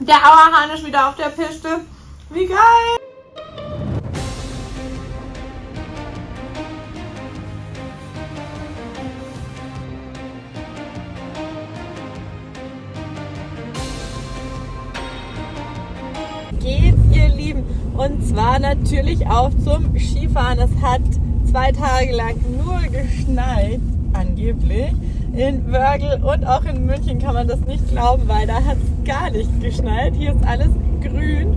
Der Auerhahn ist wieder auf der Piste. Wie geil! geht's, ihr Lieben? Und zwar natürlich auch zum Skifahren. Es hat zwei Tage lang nur geschneit, angeblich. In Wörgl und auch in München kann man das nicht glauben, weil da hat es gar nicht geschneit. Hier ist alles grün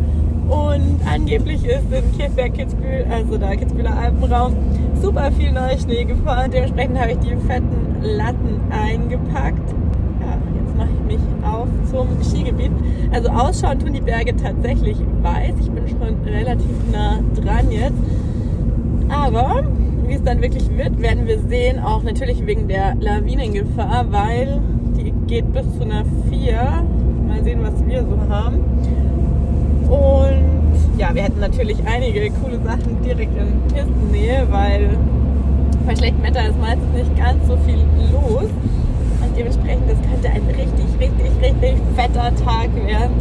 und angeblich ist in Kirchberg, Kitzbühel, also da Kitzbüheler Alpenraum, super viel neuer Schnee gefahren. Dementsprechend habe ich die fetten Latten eingepackt mache ich mich auf zum Skigebiet. Also ausschauen tun die Berge tatsächlich weiß. Ich bin schon relativ nah dran jetzt. Aber wie es dann wirklich wird, werden wir sehen. Auch natürlich wegen der Lawinengefahr, weil die geht bis zu einer 4. Mal sehen, was wir so haben. Und ja, wir hätten natürlich einige coole Sachen direkt in Pistennähe, weil bei schlechtem Wetter ist meistens nicht ganz so viel los. Und dementsprechend, das könnte ein richtig, richtig, richtig fetter Tag werden.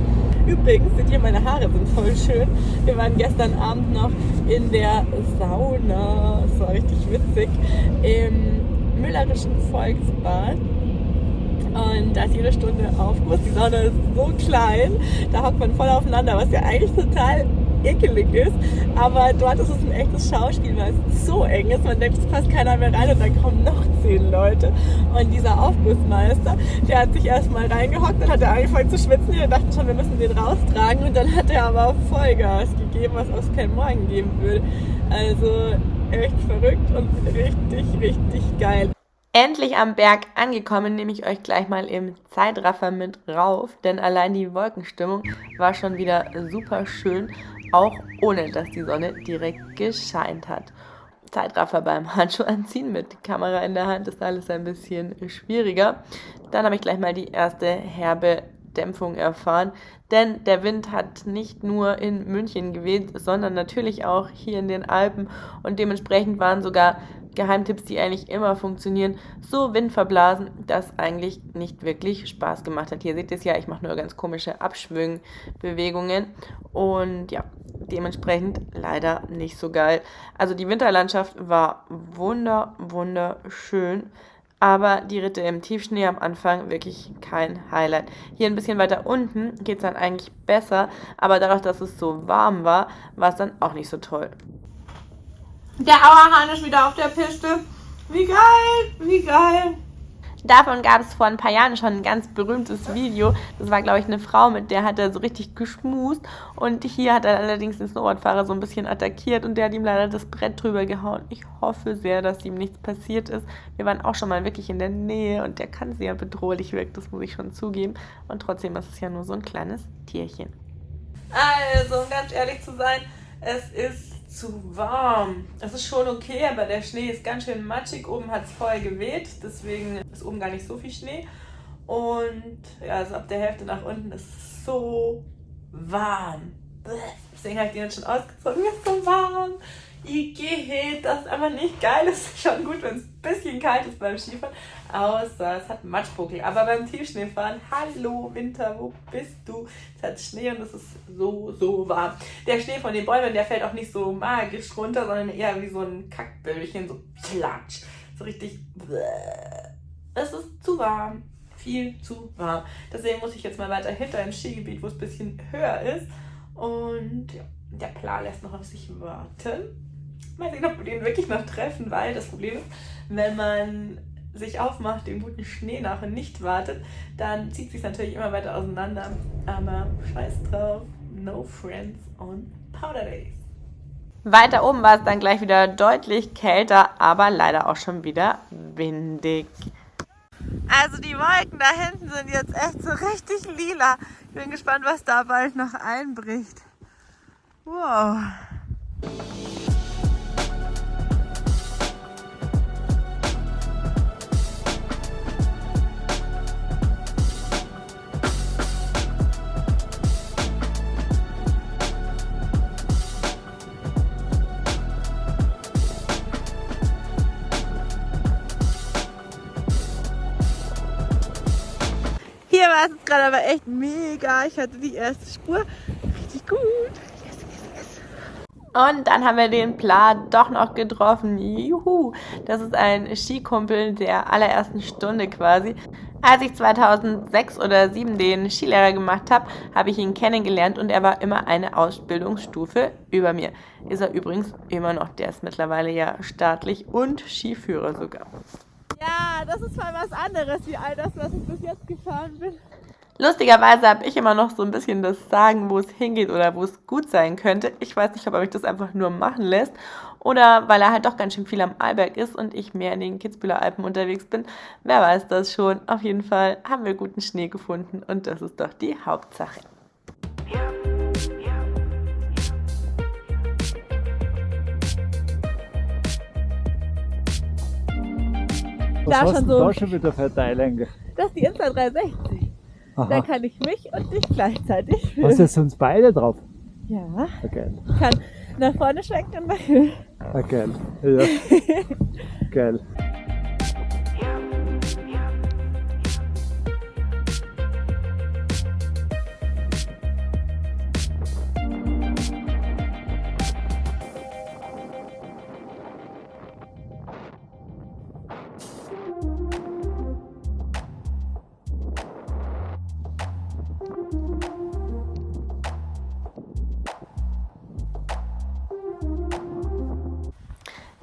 Übrigens, seht ihr, meine Haare sind voll schön. Wir waren gestern Abend noch in der Sauna. Das war richtig witzig. Im Müllerischen Volksbad. Und da ist jede Stunde Aufguss. Die Sauna ist so klein, da hockt man voll aufeinander, was ja eigentlich total ekelig ist. Aber dort ist es ein echtes Schauspiel, weil es so eng ist. Man denkt, es passt keiner mehr rein und dann kommen noch zehn Leute. Und dieser Aufgussmeister, der hat sich erstmal reingehockt und hat er angefangen zu schwitzen. Wir dachten schon, wir müssen den raustragen. Und dann hat er aber Vollgas gegeben, was es kein Morgen geben würde. Also echt verrückt und richtig, richtig geil. Endlich am Berg angekommen, nehme ich euch gleich mal im Zeitraffer mit rauf, denn allein die Wolkenstimmung war schon wieder super schön auch ohne dass die Sonne direkt gescheint hat. Zeitraffer beim Handschuh anziehen mit Kamera in der Hand ist alles ein bisschen schwieriger. Dann habe ich gleich mal die erste herbe Dämpfung erfahren, denn der Wind hat nicht nur in München geweht, sondern natürlich auch hier in den Alpen und dementsprechend waren sogar Geheimtipps, die eigentlich immer funktionieren, so windverblasen, dass eigentlich nicht wirklich Spaß gemacht hat. Hier seht ihr es ja, ich mache nur ganz komische Abschwüngbewegungen und ja, dementsprechend leider nicht so geil. Also die Winterlandschaft war wunder, wunderschön. Aber die Ritte im Tiefschnee am Anfang wirklich kein Highlight. Hier ein bisschen weiter unten geht es dann eigentlich besser, aber dadurch, dass es so warm war, war es dann auch nicht so toll. Der Auerhahn ist wieder auf der Piste. Wie geil, wie geil. Davon gab es vor ein paar Jahren schon ein ganz berühmtes Video. Das war, glaube ich, eine Frau, mit der hat er so richtig geschmust. Und hier hat er allerdings den Snowboardfahrer so ein bisschen attackiert und der hat ihm leider das Brett drüber gehauen. Ich hoffe sehr, dass ihm nichts passiert ist. Wir waren auch schon mal wirklich in der Nähe und der kann sehr bedrohlich wirken, das muss ich schon zugeben. Und trotzdem ist es ja nur so ein kleines Tierchen. Also, um ganz ehrlich zu sein, es ist zu warm. Es ist schon okay, aber der Schnee ist ganz schön matschig. Oben hat es voll geweht, deswegen ist oben gar nicht so viel Schnee. Und ja, also ab der Hälfte nach unten ist es so warm. Deswegen habe ich den jetzt schon ausgezogen. Mir ist so warm. Igitt, das ist einfach nicht geil. Es ist schon gut, wenn es ein bisschen kalt ist beim Skifahren. Außer es hat Matschbuckel. Aber beim Tiefschneefahren, hallo Winter, wo bist du? Es hat Schnee und es ist so, so warm. Der Schnee von den Bäumen, der fällt auch nicht so magisch runter, sondern eher wie so ein Kackböllchen, so platsch. So richtig. Es ist zu warm. Viel zu warm. Deswegen muss ich jetzt mal weiter hinter im Skigebiet, wo es ein bisschen höher ist. Und ja, der Plan lässt noch auf sich warten. Mal sehen, ob wir den wirklich noch treffen, weil das Problem ist, wenn man sich aufmacht, den guten Schnee nach und nicht wartet, dann zieht sich natürlich immer weiter auseinander. Aber scheiß drauf, no friends on Powder Days. Weiter oben war es dann gleich wieder deutlich kälter, aber leider auch schon wieder windig. Also die Wolken da hinten sind jetzt echt so richtig lila. Ich bin gespannt, was da bald noch einbricht. Wow. Gerade aber echt mega. Ich hatte die erste Spur. Richtig gut. Und dann haben wir den Pla doch noch getroffen. Juhu! Das ist ein Skikumpel der allerersten Stunde quasi. Als ich 2006 oder 2007 den Skilehrer gemacht habe, habe ich ihn kennengelernt und er war immer eine Ausbildungsstufe über mir. Ist er übrigens immer noch. Der ist mittlerweile ja staatlich und Skiführer sogar. Ja, das ist mal was anderes wie all das, was ich bis jetzt gefahren bin. Lustigerweise habe ich immer noch so ein bisschen das Sagen, wo es hingeht oder wo es gut sein könnte. Ich weiß nicht, ob er mich das einfach nur machen lässt oder weil er halt doch ganz schön viel am Arlberg ist und ich mehr in den Kitzbüheler Alpen unterwegs bin. Wer weiß das schon. Auf jeden Fall haben wir guten Schnee gefunden und das ist doch die Hauptsache. Was Da hast schon du so- da schon wieder eigentlich? Das ist die Insta 360. Da Aha. kann ich mich und dich gleichzeitig Hast filmen. du jetzt uns beide drauf? Ja, geil. ich kann nach vorne schwenken und nach hinten. Geil. Ja. geil.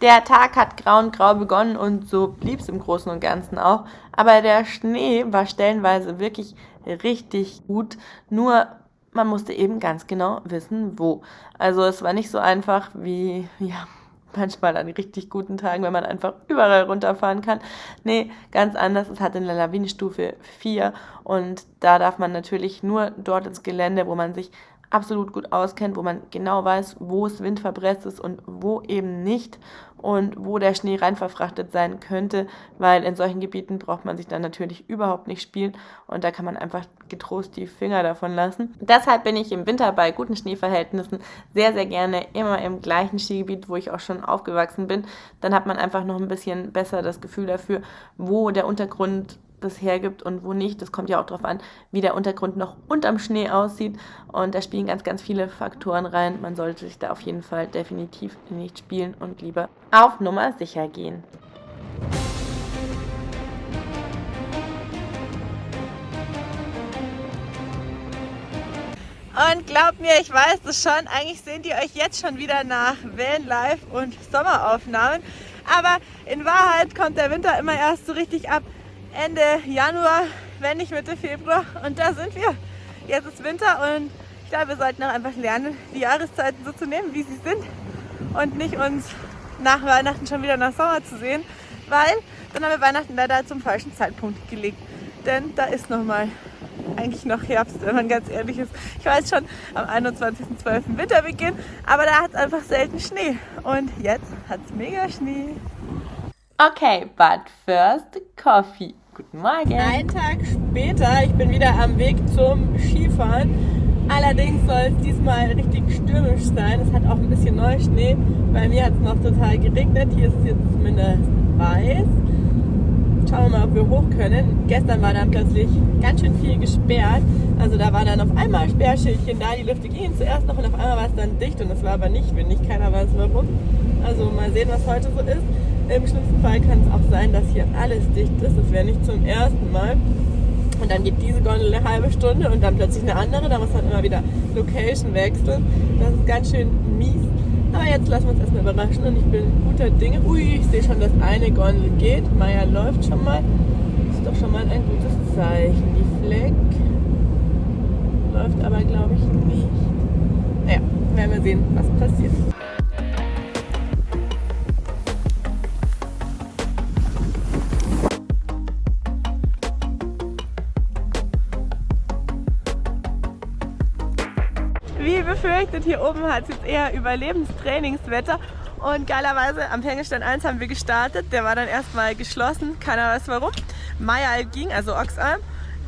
Der Tag hat grau und grau begonnen und so blieb es im Großen und Ganzen auch. Aber der Schnee war stellenweise wirklich richtig gut. Nur man musste eben ganz genau wissen, wo. Also es war nicht so einfach wie, ja, manchmal an richtig guten Tagen, wenn man einfach überall runterfahren kann. Nee, ganz anders. Es hat eine Lawinenstufe 4 und da darf man natürlich nur dort ins Gelände, wo man sich absolut gut auskennt, wo man genau weiß, wo es windverpresst ist und wo eben nicht und wo der Schnee rein verfrachtet sein könnte, weil in solchen Gebieten braucht man sich dann natürlich überhaupt nicht spielen und da kann man einfach getrost die Finger davon lassen. Deshalb bin ich im Winter bei guten Schneeverhältnissen sehr, sehr gerne immer im gleichen Skigebiet, wo ich auch schon aufgewachsen bin. Dann hat man einfach noch ein bisschen besser das Gefühl dafür, wo der Untergrund das hergibt und wo nicht. Das kommt ja auch darauf an, wie der Untergrund noch unterm Schnee aussieht. Und da spielen ganz, ganz viele Faktoren rein. Man sollte sich da auf jeden Fall definitiv nicht spielen und lieber auf Nummer sicher gehen. Und glaubt mir, ich weiß das schon, eigentlich sehnt ihr euch jetzt schon wieder nach Vanlife und Sommeraufnahmen. Aber in Wahrheit kommt der Winter immer erst so richtig ab Ende Januar, wenn nicht Mitte Februar. Und da sind wir. Jetzt ist Winter und ich glaube, wir sollten auch einfach lernen, die Jahreszeiten so zu nehmen, wie sie sind. Und nicht uns nach Weihnachten schon wieder nach Sommer zu sehen, weil dann haben wir Weihnachten leider zum falschen Zeitpunkt gelegt. Denn da ist noch mal eigentlich noch Herbst, wenn man ganz ehrlich ist. Ich weiß schon, am 21.12. Winterbeginn, aber da hat es einfach selten Schnee. Und jetzt hat es mega Schnee. Okay, but first Coffee. Guten Morgen. Ein Tag später, ich bin wieder am Weg zum Skifahren. Allerdings soll es diesmal richtig stürmisch sein. Es hat auch ein bisschen Neuschnee. Bei mir hat es noch total geregnet. Hier ist es jetzt zumindest weiß. Schauen wir mal, ob wir hoch können. Gestern war dann plötzlich ganz schön viel gesperrt. Also da war dann auf einmal Sperrschildchen da. Die Lüfte gingen zuerst noch und auf einmal war es dann dicht und es war aber nicht windig. Keiner weiß warum. Also mal sehen, was heute so ist. Im schlimmsten Fall kann es auch sein, dass hier alles dicht ist. Das wäre nicht zum ersten Mal. Und dann geht diese Gondel eine halbe Stunde und dann plötzlich eine andere. Da muss man immer wieder Location wechseln. Das ist ganz schön mies. Aber jetzt lassen wir uns erstmal überraschen und ich bin guter Dinge. Ui, ich sehe schon, dass eine Gondel geht. Maya läuft schon mal. Ist doch schon mal ein gutes Zeichen. Die Fleck läuft aber, glaube ich, nicht. Naja, werden wir sehen, was passiert. Befürchtet, hier oben hat es jetzt eher Überlebenstrainingswetter. Und geilerweise am Hängestand 1 haben wir gestartet. Der war dann erstmal geschlossen, keiner weiß warum. Mayal ging, also Oxalm,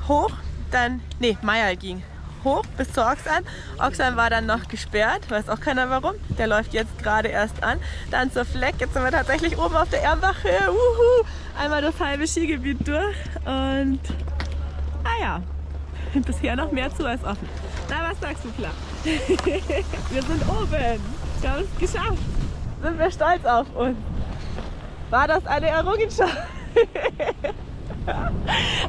hoch, dann, nee, Mayal ging hoch bis zur Oxalm. Oxalm war dann noch gesperrt, weiß auch keiner warum. Der läuft jetzt gerade erst an. Dann zur Fleck, jetzt sind wir tatsächlich oben auf der Ermbache. Uhu. Einmal das halbe Skigebiet durch und, ah ja, Bisher noch mehr zu als offen. Na, was sagst du, klar? wir sind oben. Wir haben es geschafft. Sind wir stolz auf uns. War das eine Errungenschaft? ah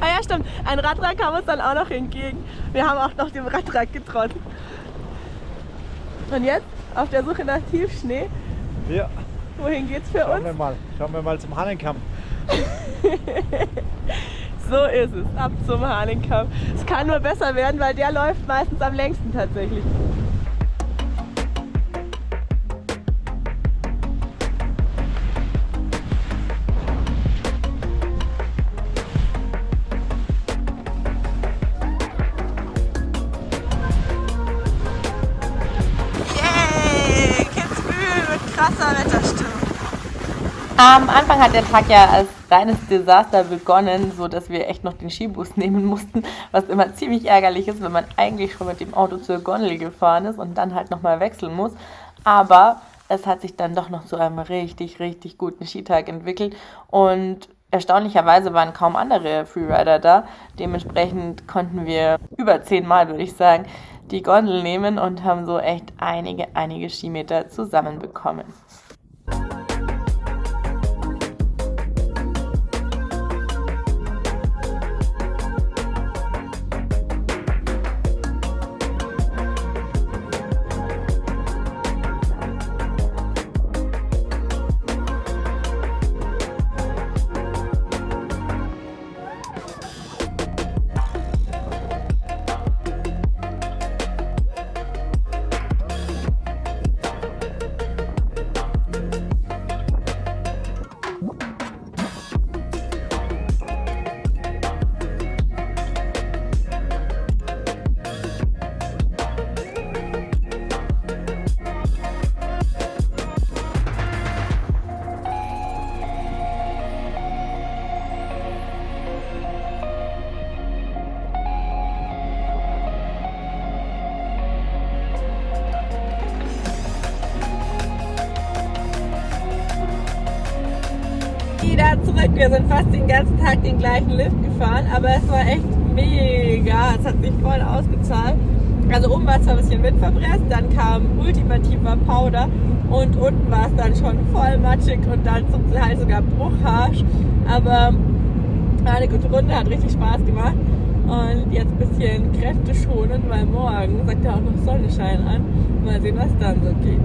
ja, stimmt. Ein Radler kam uns dann auch noch entgegen. Wir haben auch noch dem Radrad getrotzt. Und jetzt auf der Suche nach Tiefschnee. Ja, Wohin geht's für schauen uns? wir mal. Schauen wir mal zum Hahnenkamm. So ist es, ab zum Hahnenkamm. Es kann nur besser werden, weil der läuft meistens am längsten tatsächlich. Yay! Kitzbühel mit krasser Wetterstimmung. Am Anfang hat der Tag ja als reines Desaster begonnen, so dass wir echt noch den Skibus nehmen mussten, was immer ziemlich ärgerlich ist, wenn man eigentlich schon mit dem Auto zur Gondel gefahren ist und dann halt nochmal wechseln muss. Aber es hat sich dann doch noch zu einem richtig, richtig guten Skitag entwickelt und erstaunlicherweise waren kaum andere Freerider da. Dementsprechend konnten wir über zehnmal, würde ich sagen, die Gondel nehmen und haben so echt einige, einige Skimeter zusammenbekommen. Wir sind fast den ganzen Tag den gleichen Lift gefahren, aber es war echt mega. Es hat sich voll ausgezahlt. Also oben war es zwar ein bisschen windverpresst, dann kam ultimativer Powder und unten war es dann schon voll matschig und dann zum Teil sogar bruchharsch. Aber eine gute Runde, hat richtig Spaß gemacht. Und jetzt ein bisschen Kräfte schonen, weil morgen sagt ja auch noch Sonnenschein an. Mal sehen, was dann so geht.